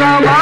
சகமா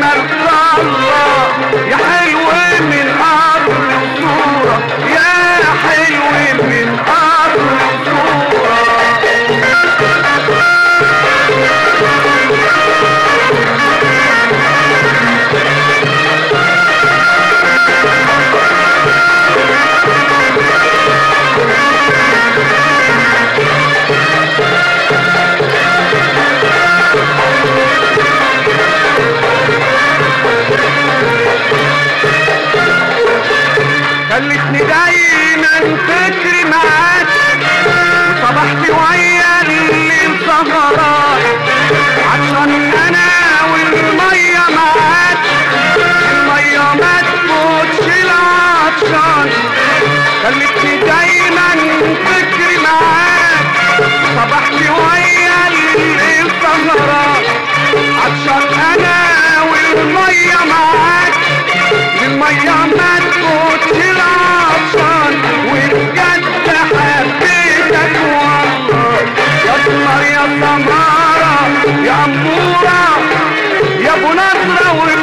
مرضى الله يا حي خلتني دايما فكري معاك وصبحت ويا اللي مسهران உணர்ந்த ஒரு